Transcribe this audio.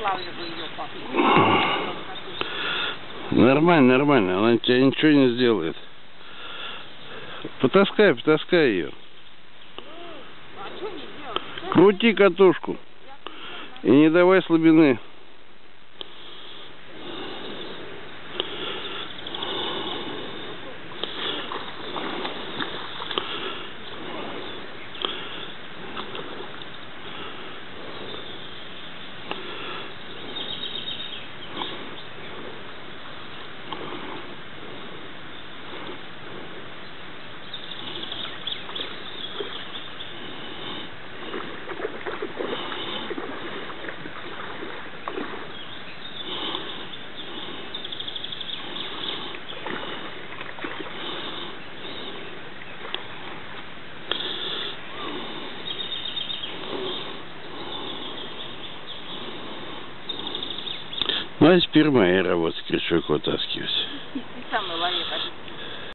вылавливаю ее, папа. Нормально, нормально. Она тебе ничего не сделает. Потаскай, потаскай ее. А? Крути катушку. И не давай слабины. Ну, а теперь моя работа крючок вытаскивать.